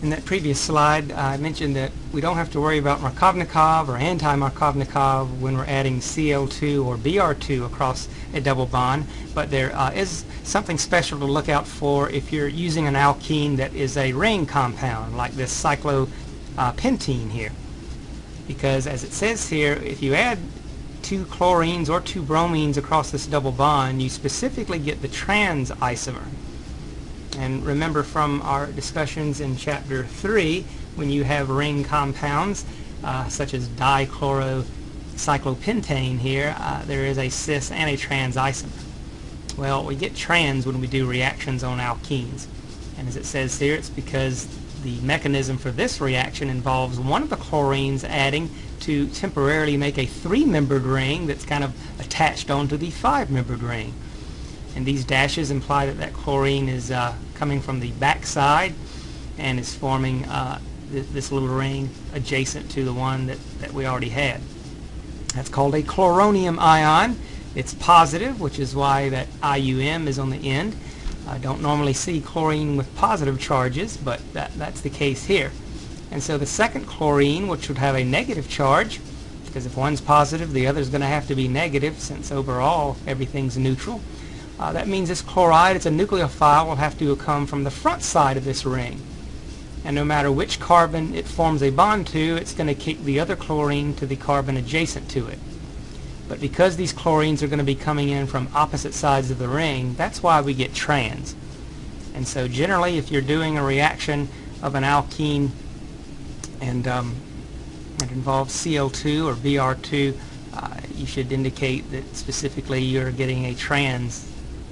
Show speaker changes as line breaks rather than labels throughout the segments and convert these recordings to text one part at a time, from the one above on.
In that previous slide, I mentioned that we don't have to worry about Markovnikov or anti-Markovnikov when we're adding Cl2 or Br2 across a double bond, but there uh, is something special to look out for if you're using an alkene that is a ring compound, like this cyclopentene here. Because as it says here, if you add two chlorines or two bromines across this double bond, you specifically get the trans isomer. And remember from our discussions in chapter 3, when you have ring compounds, uh, such as dichlorocyclopentane here, uh, there is a cis and a trans isomer. Well, we get trans when we do reactions on alkenes. And as it says here, it's because the mechanism for this reaction involves one of the chlorines adding to temporarily make a three-membered ring that's kind of attached onto the five-membered ring. And these dashes imply that that chlorine is uh, coming from the back side and is forming uh, th this little ring adjacent to the one that, that we already had. That's called a chloronium ion. It's positive, which is why that IUM is on the end. I don't normally see chlorine with positive charges, but that, that's the case here. And so the second chlorine, which would have a negative charge, because if one's positive, the other is going to have to be negative, since overall everything's neutral. Uh, that means this chloride, it's a nucleophile, will have to come from the front side of this ring. And no matter which carbon it forms a bond to, it's going to kick the other chlorine to the carbon adjacent to it. But because these chlorines are going to be coming in from opposite sides of the ring, that's why we get trans. And so generally, if you're doing a reaction of an alkene and um, it involves Cl2 or Br2, uh, you should indicate that specifically you're getting a trans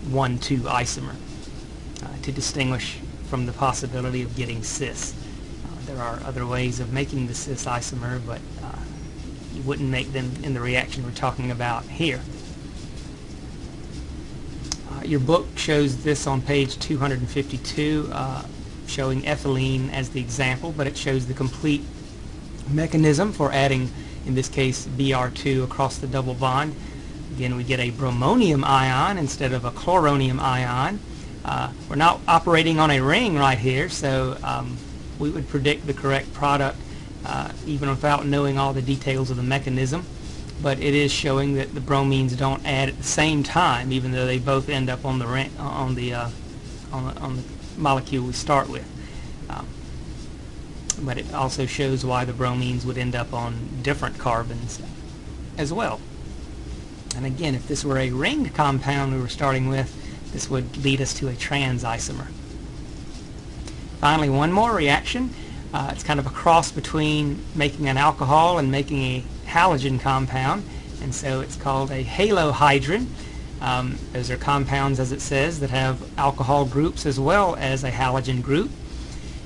1,2 isomer uh, to distinguish from the possibility of getting cis. Uh, there are other ways of making the cis isomer, but uh, you wouldn't make them in the reaction we're talking about here. Uh, your book shows this on page 252, uh, showing ethylene as the example, but it shows the complete mechanism for adding, in this case, Br2 across the double bond. Again, we get a bromonium ion instead of a chloronium ion. Uh, we're not operating on a ring right here, so um, we would predict the correct product uh, even without knowing all the details of the mechanism. But it is showing that the bromines don't add at the same time, even though they both end up on the ring, on the uh, on the, on the molecule we start with. Um, but it also shows why the bromines would end up on different carbons as well. And again, if this were a ringed compound we were starting with, this would lead us to a trans isomer. Finally, one more reaction. Uh, it's kind of a cross between making an alcohol and making a halogen compound, and so it's called a halohydrin. Um, those are compounds, as it says, that have alcohol groups as well as a halogen group.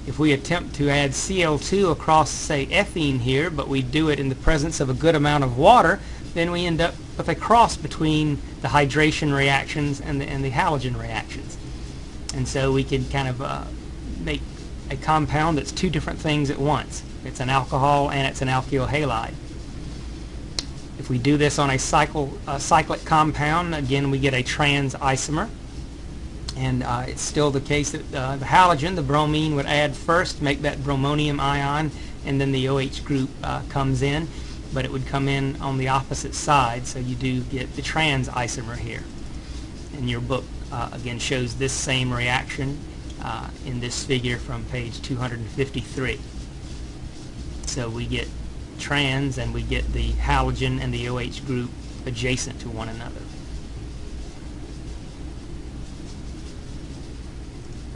If we attempt to add Cl2 across, say, ethene here, but we do it in the presence of a good amount of water, then we end up with a cross between the hydration reactions and the, and the halogen reactions. And so we can kind of uh, make a compound that's two different things at once. It's an alcohol and it's an alkyl halide. If we do this on a cycle, uh, cyclic compound, again we get a trans isomer. And uh, it's still the case that uh, the halogen, the bromine, would add first, make that bromonium ion, and then the OH group uh, comes in but it would come in on the opposite side, so you do get the trans isomer here. And your book, uh, again, shows this same reaction uh, in this figure from page 253. So we get trans and we get the halogen and the OH group adjacent to one another.